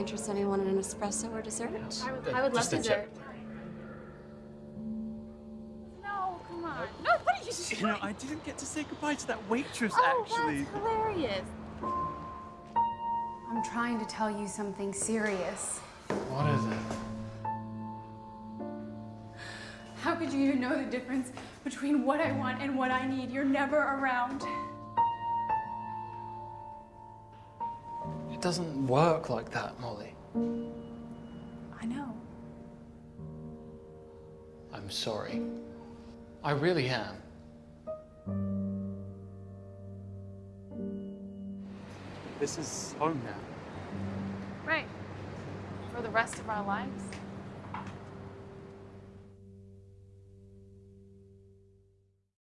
interest anyone in an espresso or dessert? I would, I would love Just a dessert. No, come on. No, what are you doing? You know, I didn't get to say goodbye to that waitress, oh, actually. that's hilarious. I'm trying to tell you something serious. What is it? How could you even know the difference between what I want and what I need? You're never around. It doesn't work like that, Molly. I know. I'm sorry. I really am. This is home now. Right. For the rest of our lives.